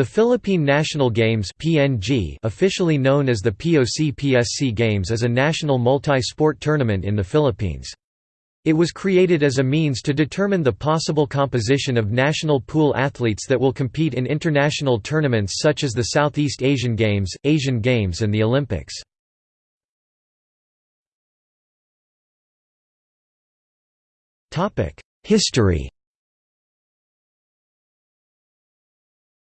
The Philippine National Games (PNG), officially known as the POC-PSC Games, is a national multi-sport tournament in the Philippines. It was created as a means to determine the possible composition of national pool athletes that will compete in international tournaments such as the Southeast Asian Games, Asian Games and the Olympics. History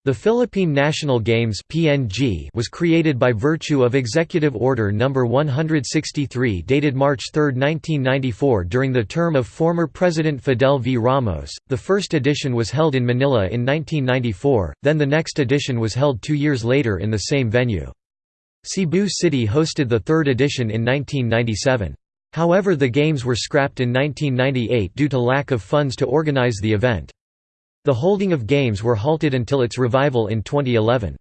The Philippine National Games (PNG) was created by virtue of Executive Order No. 163 dated March 3, 1994 during the term of former President Fidel V. Ramos. The first edition was held in Manila in 1994, then the next edition was held 2 years later in the same venue. Cebu City hosted the third edition in 1997. However the games were scrapped in 1998 due to lack of funds to organize the event. The holding of games were halted until its revival in 2011.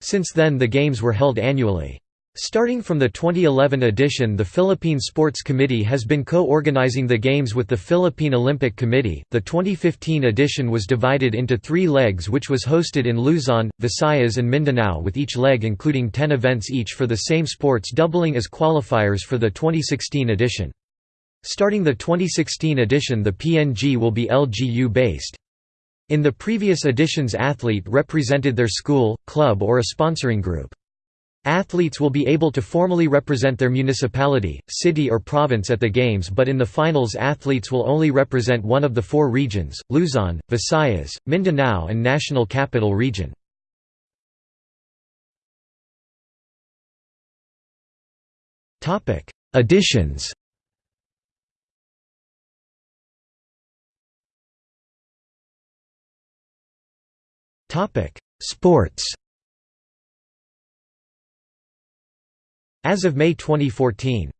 Since then the games were held annually. Starting from the 2011 edition the Philippine Sports Committee has been co-organizing the games with the Philippine Olympic Committee. The 2015 edition was divided into 3 legs which was hosted in Luzon, Visayas and Mindanao with each leg including 10 events each for the same sports doubling as qualifiers for the 2016 edition. Starting the 2016 edition the PNG will be LGU based. In the previous editions athlete represented their school, club or a sponsoring group. Athletes will be able to formally represent their municipality, city or province at the Games but in the finals athletes will only represent one of the four regions, Luzon, Visayas, Mindanao and National Capital Region. Editions Sports. As of May 2014